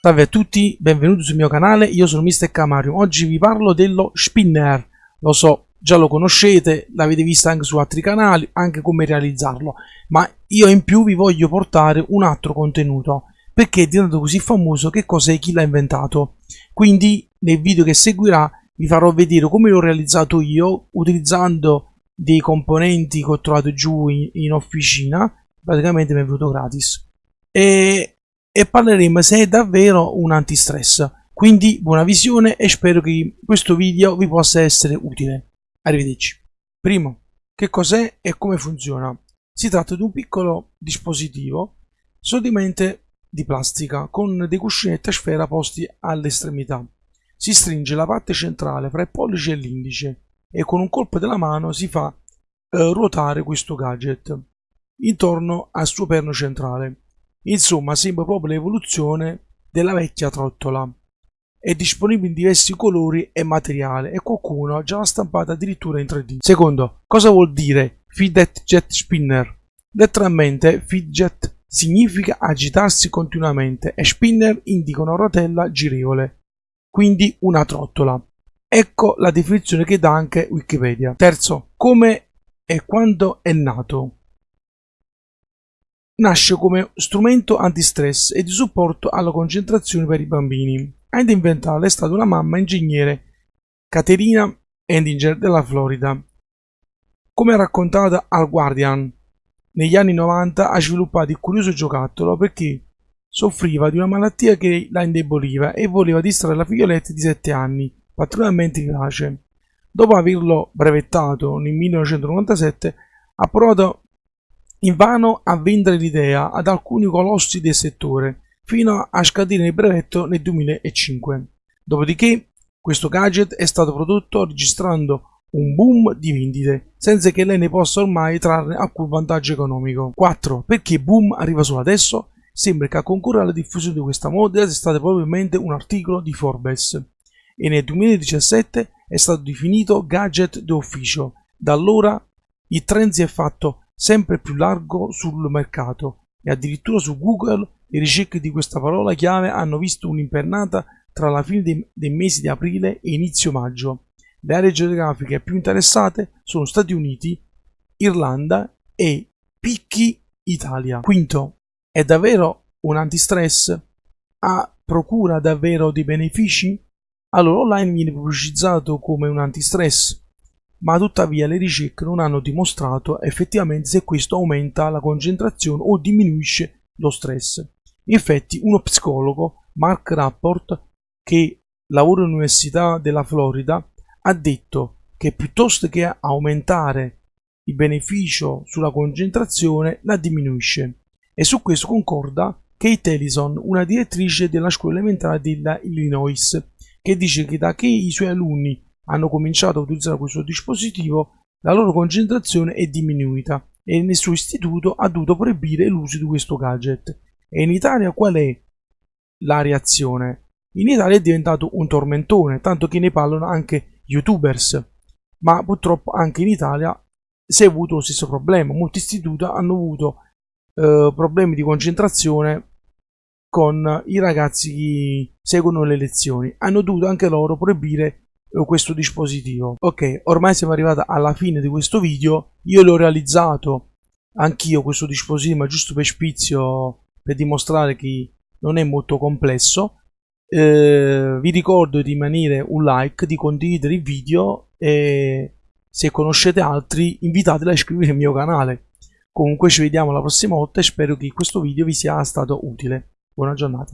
Salve a tutti, benvenuti sul mio canale, io sono Mr. Camarium. Oggi vi parlo dello spinner. Lo so, già lo conoscete, l'avete visto anche su altri canali, anche come realizzarlo. Ma io in più vi voglio portare un altro contenuto, perché è diventato così famoso che cos'è chi l'ha inventato. Quindi nel video che seguirà vi farò vedere come l'ho realizzato io, utilizzando dei componenti che ho trovato giù in, in officina, praticamente mi è venuto gratis. E e parleremo se è davvero un antistress. Quindi buona visione e spero che questo video vi possa essere utile. Arrivederci. Primo, che cos'è e come funziona? Si tratta di un piccolo dispositivo solamente di plastica con dei cuscinetti a sfera posti all'estremità. Si stringe la parte centrale fra il pollice e l'indice e con un colpo della mano si fa eh, ruotare questo gadget intorno al suo perno centrale Insomma, sembra proprio l'evoluzione della vecchia trottola. È disponibile in diversi colori e materiali e qualcuno già l'ha stampata addirittura in 3D. Secondo, cosa vuol dire Fidget Jet Spinner? Letteralmente fidget significa agitarsi continuamente e spinner indica una rotella girevole, quindi una trottola. Ecco la definizione che dà anche Wikipedia. Terzo, come e quando è nato? Nasce come strumento antistress e di supporto alla concentrazione per i bambini. Ad inventarla è stata una mamma ingegnere, Caterina Endinger della Florida. Come raccontata al Guardian, negli anni 90 ha sviluppato il curioso giocattolo perché soffriva di una malattia che la indeboliva e voleva distrarre la figlioletta di 7 anni, particolarmente vivace. Dopo averlo brevettato nel 1997, ha provato invano a vendere l'idea ad alcuni colossi del settore, fino a scadere il brevetto nel 2005. Dopodiché, questo gadget è stato prodotto registrando un boom di vendite, senza che lei ne possa ormai trarre alcun vantaggio economico. 4. Perché boom arriva solo adesso? Sembra che a concorrere alla diffusione di questa moda sia stato probabilmente un articolo di Forbes e nel 2017 è stato definito gadget d'ufficio. Da allora il trend si è fatto sempre più largo sul mercato e addirittura su Google le ricerche di questa parola chiave hanno visto un'impennata tra la fine dei, dei mesi di aprile e inizio maggio. Le aree geografiche più interessate sono Stati Uniti, Irlanda e picchi Italia. Quinto, è davvero un antistress? Ha procura davvero dei benefici? Allora online viene pubblicizzato come un antistress, ma tuttavia le ricerche non hanno dimostrato effettivamente se questo aumenta la concentrazione o diminuisce lo stress. Infatti uno psicologo, Mark Rapport, che lavora all'Università della Florida, ha detto che piuttosto che aumentare il beneficio sulla concentrazione la diminuisce e su questo concorda Kate Ellison, una direttrice della scuola elementare della Illinois, che dice che da che i suoi alunni hanno cominciato a utilizzare questo dispositivo, la loro concentrazione è diminuita e nel suo istituto ha dovuto proibire l'uso di questo gadget. E in Italia qual è la reazione? In Italia è diventato un tormentone, tanto che ne parlano anche youtubers, ma purtroppo anche in Italia si è avuto lo stesso problema. Molti istituti hanno avuto eh, problemi di concentrazione con i ragazzi che seguono le lezioni. Hanno dovuto anche loro proibire questo dispositivo. Ok ormai siamo arrivati alla fine di questo video. Io l'ho realizzato anch'io questo dispositivo ma giusto per spizio per dimostrare che non è molto complesso. Eh, vi ricordo di rimanere un like di condividere il video e se conoscete altri invitateli a iscrivervi al mio canale. Comunque ci vediamo la prossima volta e spero che questo video vi sia stato utile. Buona giornata